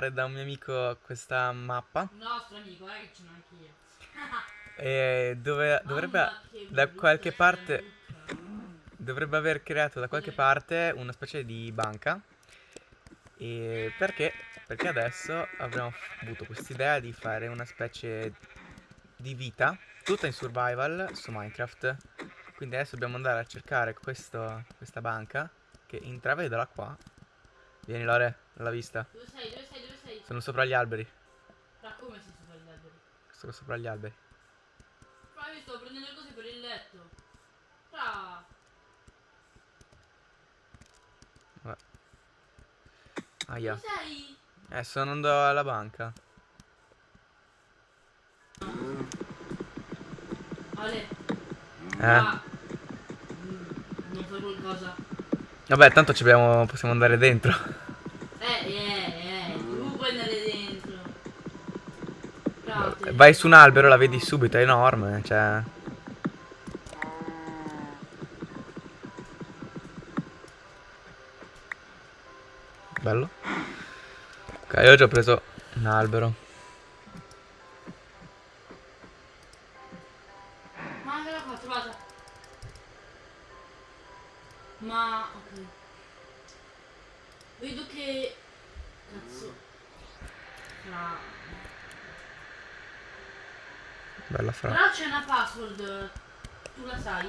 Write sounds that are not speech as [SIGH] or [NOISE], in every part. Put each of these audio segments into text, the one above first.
rubare da un mio amico questa mappa. Nostro amico, eh, che ce l'ho anch'io. [LAUGHS] E dove dovrebbe da qualche parte dovrebbe aver creato da qualche parte una specie di banca. E perché? Perché adesso abbiamo avuto quest'idea di fare una specie di vita tutta in survival su Minecraft. Quindi adesso dobbiamo andare a cercare questo- questa banca che intravedola qua. Vieni Lore, l'ha vista. Dove sei? Dove sei? Sono sopra gli alberi. Ma come sei sopra gli alberi? Sono sopra gli alberi. Ma io sto prendendo le cose per il letto. Fra. Aia. Dove sei? Eh, sono andando alla banca. Ale. Eh. Ah. Mm, Non fai qualcosa. Vabbè, tanto ci abbiamo, possiamo andare dentro. Eh, eh, eh. Puoi andare dentro. Fra, te- Vai su un albero, la vedi subito, è enorme, cioè... Bello. Ok, io ho già preso un albero. Password. Tu la sai?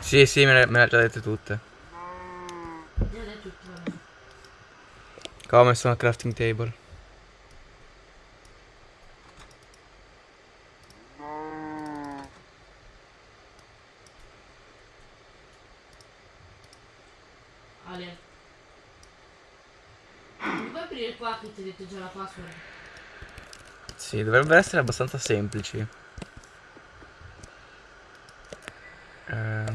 Sì, sì, me le, me le ha già dette tutte. Già detto tutto, vabbè. Come sono crafting table. Ale. Mi puoi aprire qua che ti ho detto già la password? Sì, dovrebbero essere abbastanza semplici. Ehm.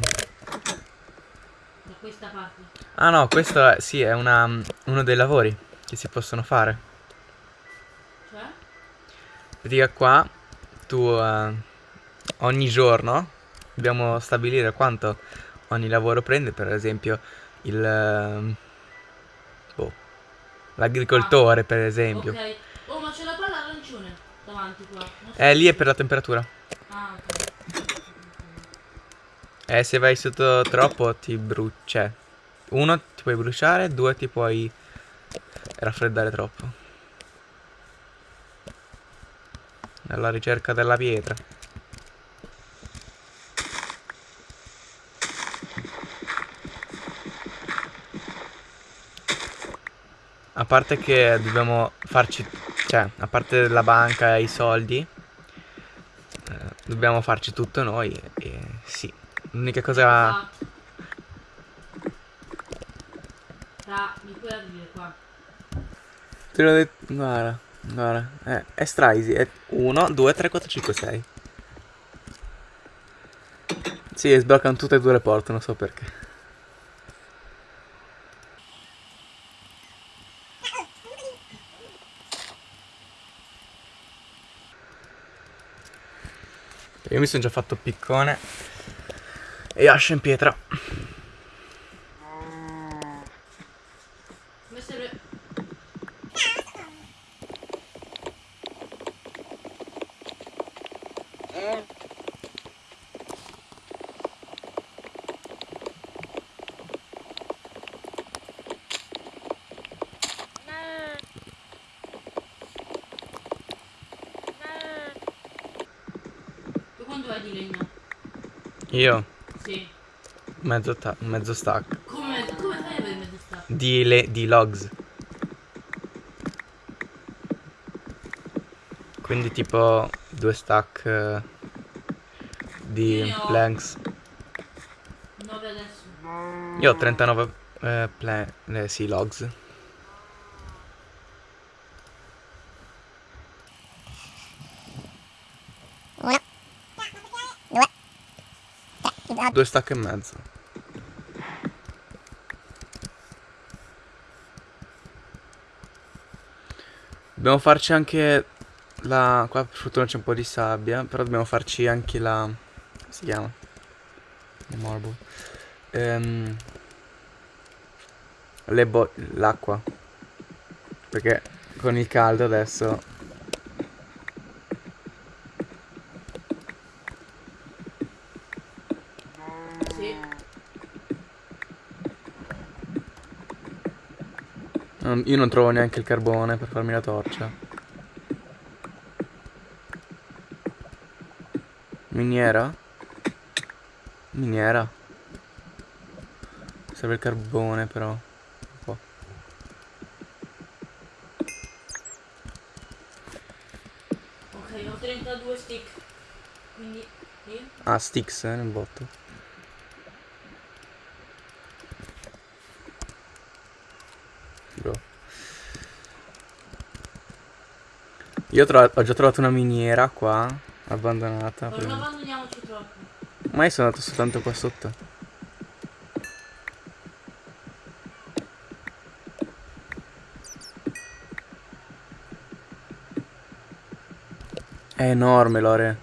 Da questa parte. Ah no, questo è, sì, è una, uno dei lavori che si possono fare. Cioè? Pratica qua, tu eh, ogni giorno dobbiamo stabilire quanto ogni lavoro prende, per esempio il... boh, l'agricoltore, per esempio. Ok. Oh, ma c'è la palla arancione davanti qua. So- Eh, lì è per la temperatura. Ah, ok. Eh, se vai sotto troppo ti brucia. Uno, ti puoi bruciare, due, ti puoi raffreddare troppo. Alla ricerca della pietra. A parte che dobbiamo farci, cioè, a parte la banca e i soldi, eh, dobbiamo farci tutto noi e sì. L'unica cosa... Esatto. Ra, mi puoi aprire qua? Te l'ho detto. Guarda, guarda. Eh, è stra easy. È 1, 2, 3, 4, 5, 6. Sì, sbloccano tutte e due le porte, non so perché. Io mi sono già fatto piccone e ascia in pietra. Come serve? Tu quanto hai di legno? Io, Sì. mezzo, mezzo stack. Come, come fai a avere mezzo stato? Di, le- di logs. Quindi tipo due stack eh, di planks. 9 adesso. Io ho 39 eh, pla- eh, sì, logs. Due stack e mezzo. Dobbiamo farci anche la... Qua per fortuna c'è un po' di sabbia, però dobbiamo farci anche la... come si chiama? Il marble. Ehm, l'acqua. Perché con il caldo adesso. Non- io non trovo neanche il carbone per farmi la torcia. Miniera? Miniera. Serve il carbone però. Po'. Ok, ho 32 stick. Quindi. Ah, sticks eh, nel botto. Io ho, già trovato una miniera qua, abbandonata. Non abbandoniamoci troppo. Ma io sono andato soltanto qua sotto. È enorme Lore.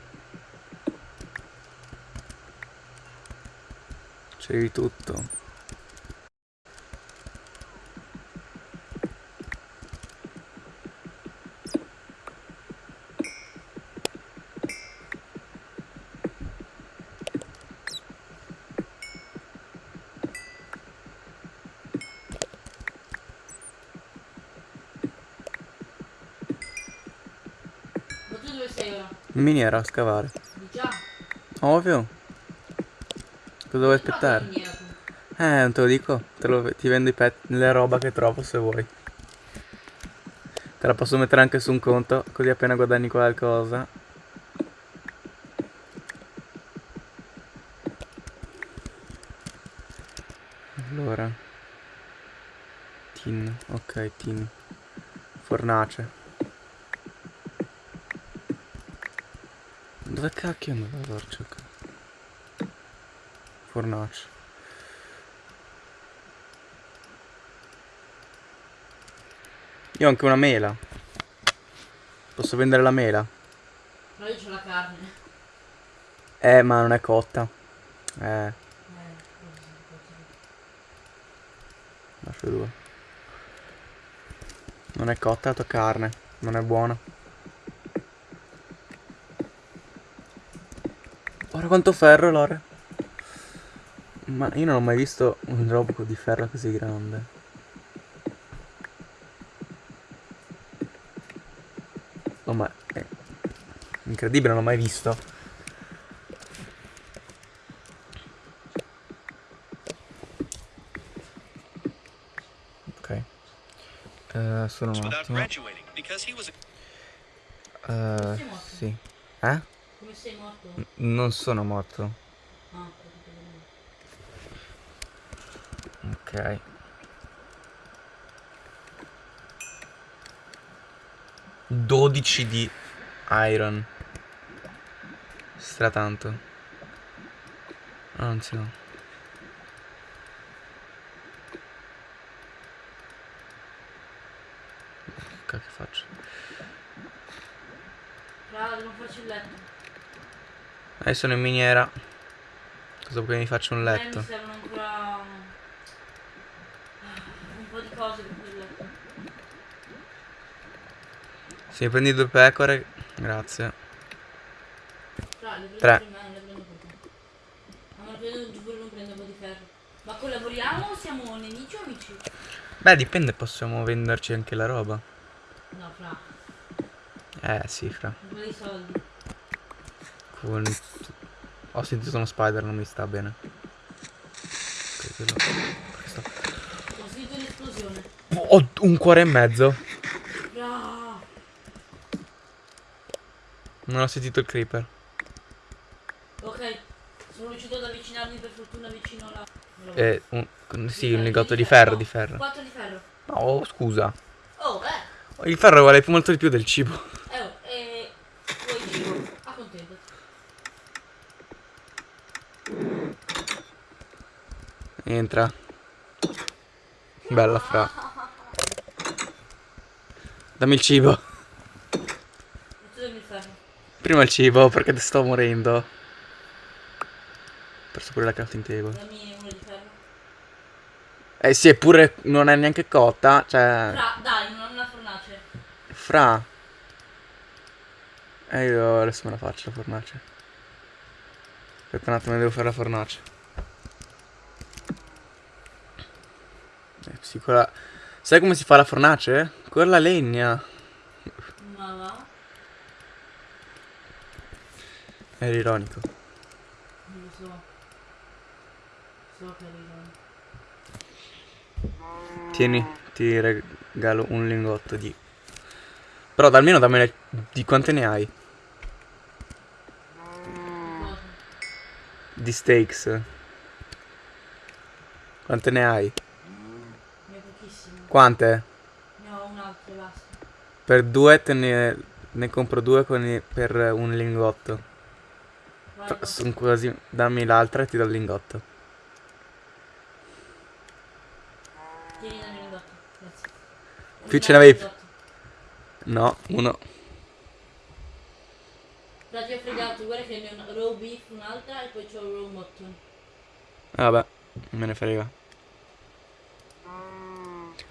C'è di tutto. Ma tu dove sei ora? In miniera a scavare. Già. Ovvio. Cosa vuoi aspettare? Eh, non te lo dico. Te lo- ti vendo i pet, le roba che trovo se vuoi. Te la posso mettere anche su un conto, così appena guadagni qualcosa. Allora. Tin, ok, tin. Fornace. Dove cacchio la torcia? Fornace. Io ho anche una mela. Posso vendere la mela? No, io c'ho la carne. Eh, ma non è cotta. Eh, Eh, lascio due. Non è cotta la tua carne. Non è buona. Ora quanto ferro, Lore? Ma io non ho mai visto un robo di ferro così grande. Oh, ma è incredibile, non l'ho mai visto. Ok. Eh, solo un attimo. morto? sì. Eh? Sei morto? Non sono morto. Ah. Ok. Dodici di iron. Stra tanto. Anzi no. Che cacchio faccio? Raga, devo farci il letto. Eh, sono in miniera. Cosa vuoi che mi faccia un letto? mi servono ancora un po' di cose per il letto. Se mi prendi due pecore, grazie. Tre. Ma non prendo pure non prendo un po' di ferro. Ma collaboriamo o siamo nemici o amici? Beh, dipende, possiamo venderci anche la roba. No, fra, Eh, sì, fra. un po' di soldi. Con... Ho sentito uno spider, non mi sta bene. Sto- Ho sentito un'esplosione. Ho un cuore e mezzo. Fra, Non ho sentito il creeper. ok, sono riuscito ad avvicinarmi per fortuna vicino alla... Eh, un... sì, un lingotto di ferro, di ferro. 4 di ferro. No, scusa. Oh, eh. Il ferro vale più molto di più del cibo. Eh, oh, e... Vuoi cibo? Accontento. Entra. Bella fra. Dammi il cibo. Prima il cibo perché ti sto morendo. Ho perso pure la crafting table. Dammi uno di ferro. Eh sì, eppure non è neanche cotta. Cioè. Fra, dai, non una fornace. fra. E io adesso me la faccio la fornace. Aspetta un attimo, devo fare la fornace. Quella... Sai come si fa la fornace? Con la legna. Ma va? Era ironico. Non lo so. So che arriva. Tieni, ti regalo un lingotto di... Però almeno dammene... Di quante ne hai? Di steaks. Quante ne hai? Quante? Ne ho un altro e basta. Per due te ne, ne compro due con i- per un lingotto. Guarda. Sono quasi... Dammi l'altra e ti do il lingotto. Tieni da lingotto. Grazie. Qui Un ce n'avevi-. No, uno. Dai, ti ho fregato, guarda che ne ho una raw beef un'altra e poi c'ho raw mutton. Ah, Vabbè, me ne frega.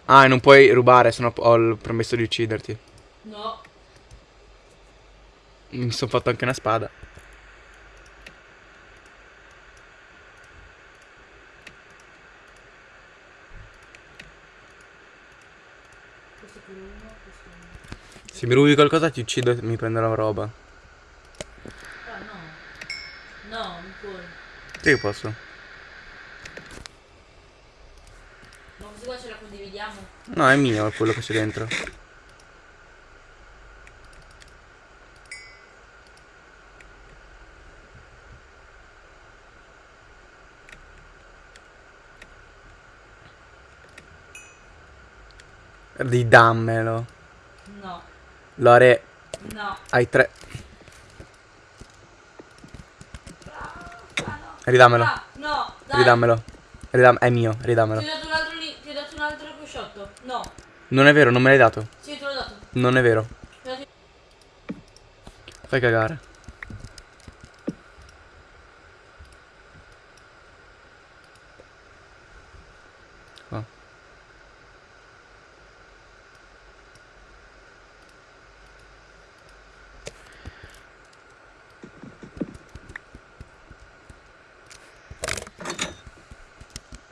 Ah, e non puoi rubare, sennò ho il promesso di ucciderti. No, Mi sono fatto anche una spada. questo è quello uno, questo è uno. Se mi rubi qualcosa ti uccido e mi prenderò roba. Ah no. No, non puoi. Sì, posso. Ma questo qua ce la condividiamo? No, è mio quello che c'è dentro. Ridammelo. No, Lore, no. hai tre. No. Ridammelo. Ah, no, dai. Ridammelo. Ridam- è mio, ridammelo. Ti ho dato un altro lì, ti ho dato un altro cusciotto. No, Non è vero, non me l'hai dato. sì, te l'ho dato. Non è vero. Fai cagare. Qua.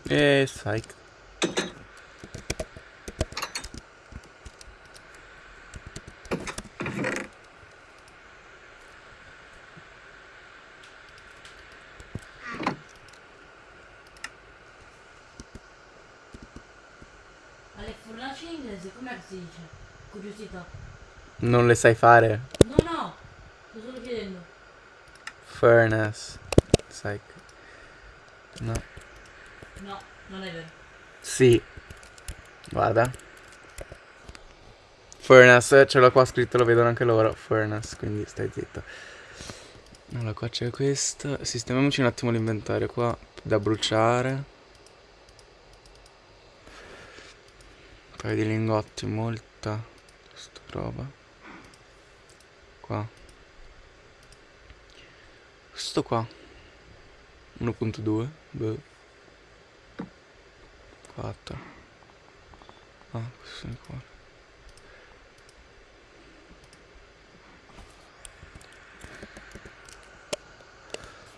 E. Curiosità. Non le sai fare. No, no, sto solo chiedendo. Furnace. Psych. No. No, non è vero. Sì. Guarda. Furnace, ce l'ho qua scritto, lo vedono anche loro. Furnace, quindi stai zitto. Allora, qua c'è questo. Sistemiamoci un attimo l'inventario qua. Da bruciare. Un paio di lingotti, molta. Roba. Qua. Questo qua. 1.2. Boh. 4. Ah, questo sono qua.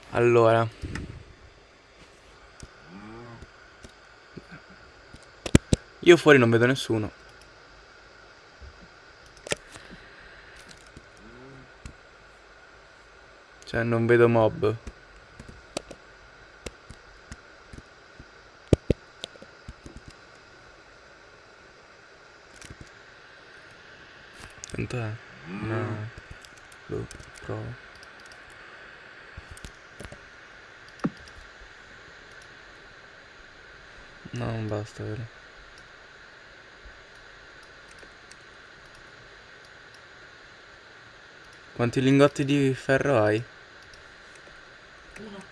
Allora. Io fuori non vedo nessuno. Cioè, non vedo mob. Quanto è? No. Boh, provo. No, non basta, vero? Quanti lingotti di ferro hai? Uno.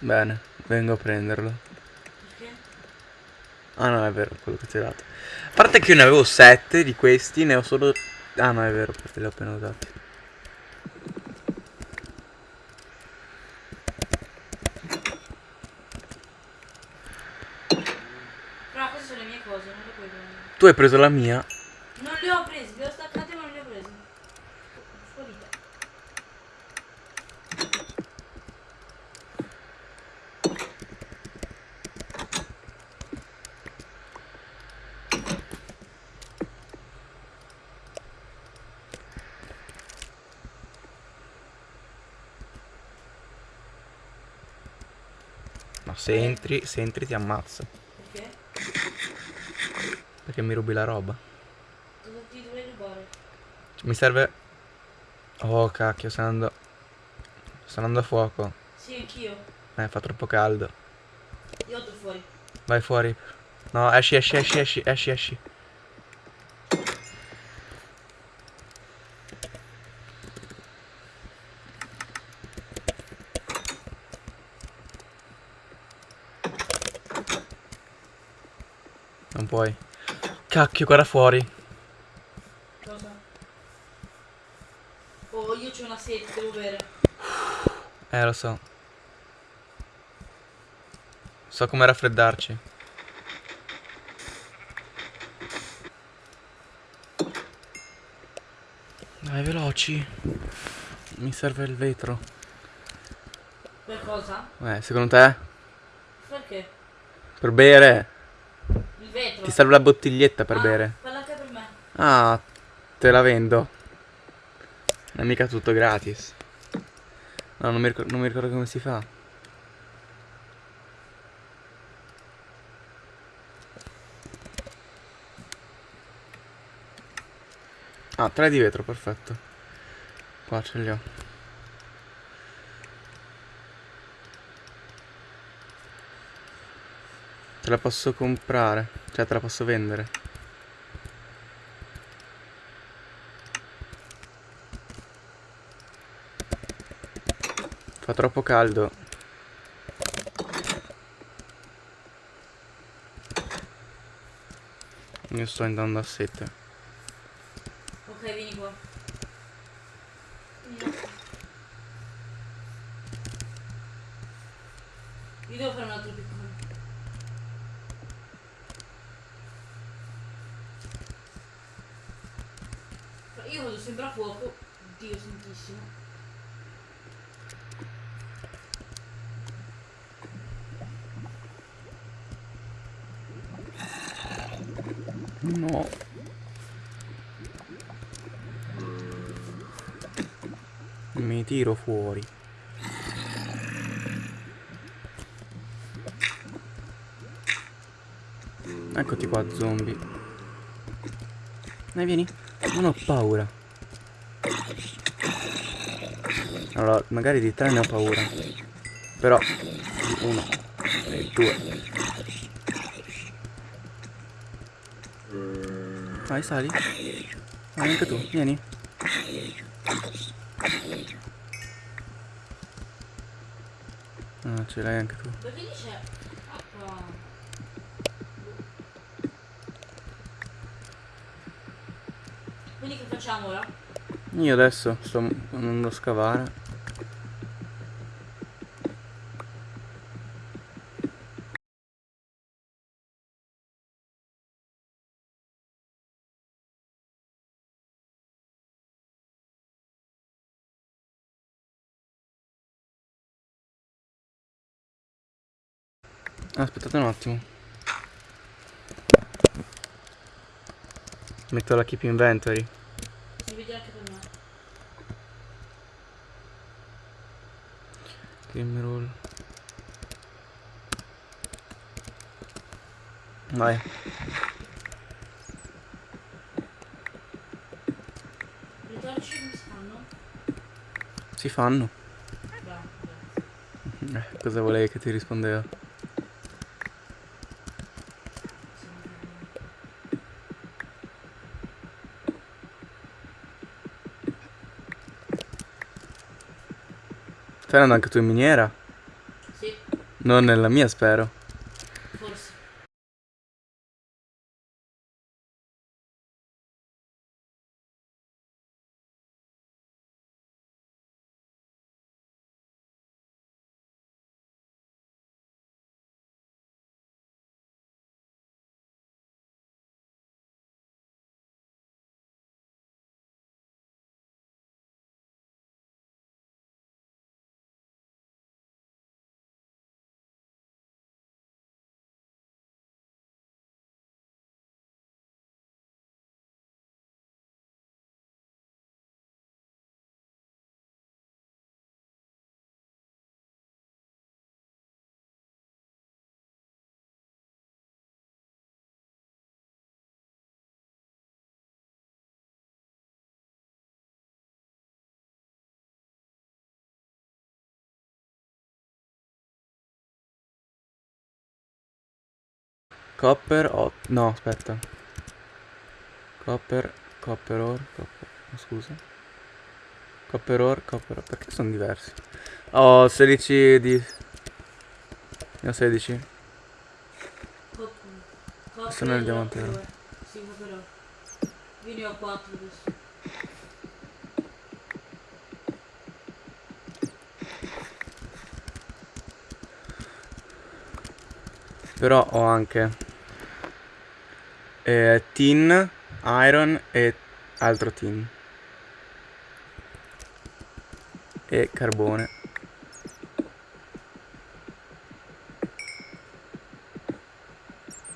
Bene, vengo a prenderlo. Perché? Ah no, è vero, quello che ti ho dato. A parte che io ne avevo 7 di questi, ne ho solo... Ah no, è vero, perché li ho appena usati. Però queste sono le mie cose, non le puoi prendere. Tu hai preso la mia? Non le ho No, se entri, se entri ti ammazzo. Perché? Perché mi rubi la roba. Cosa ti dovrei rubare? Mi serve... Oh cacchio, sto andando... Sto andando a fuoco. Sì, anch'io. Eh, fa troppo caldo. Io vado fuori. Vai fuori. No, esci, esci, esci, esci, esci, esci. Non puoi. Cacchio, guarda fuori. Cosa? Oh, io c'ho una sete, devo bere. Eh, lo so. So come raffreddarci. Dai, veloci. Mi serve il vetro. Per cosa? Eh, secondo te? Perché? Per bere? Ti serve la bottiglietta per Ah, bere? Parla anche per me. Ah, te la vendo. Non è mica tutto gratis. No, non mi, ricor- non mi ricordo come si fa. Ah, tre di vetro, perfetto. Qua ce li ho. Te la posso comprare, cioè te la posso vendere. Fa troppo caldo. Io sto andando a sette. Ok, vieni qua. Io devo fare un altro piccolo. Io vado sempre a fuoco. Dio santissimo. No. Mi tiro fuori. Eccoti qua, zombie. Dai, vieni. Non ho paura. Allora, magari di tre ne ho paura. Però, uno e due. Vai, sali. Vai anche tu, vieni. Ah, ce l'hai anche tu. Quindi che facciamo ora? Io adesso sto andando a scavare. Aspettate un attimo. Metto la keep inventory. Si vede anche per me. Game roll. Vai. Le torce come si fanno? Si fanno. Bravo, grazie. Eh, cosa volevi che ti rispondeva? Stai andando anche tu in miniera? Sì, Non nella mia, spero. Copper, oh, no, aspetta. Copper, copper ore, copper, oh, scusa. Copper ore, copper ore, perché sono diversi? Ho 16 di... Ne ho 16. Copper. Sono il diamantino. Copper. Sì, però. Io ne ho 4 adesso. Però ho anche eh, tin, iron e altro tin. E carbone.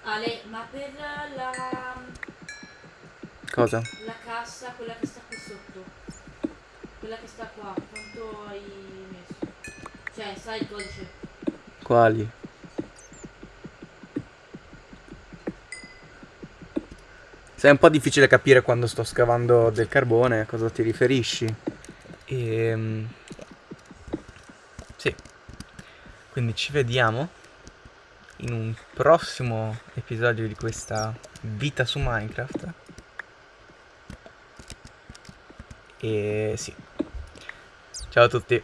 Ale, ma per la, Cosa? la cassa, quella che sta qui sotto, quella che sta qua, quanto hai messo? Cioè, sai il codice? Quali? Se è un po' difficile capire quando sto scavando del carbone a cosa ti riferisci. Ehm... Sì. Quindi ci vediamo in un prossimo episodio di questa vita su Minecraft. E sì. Ciao a tutti.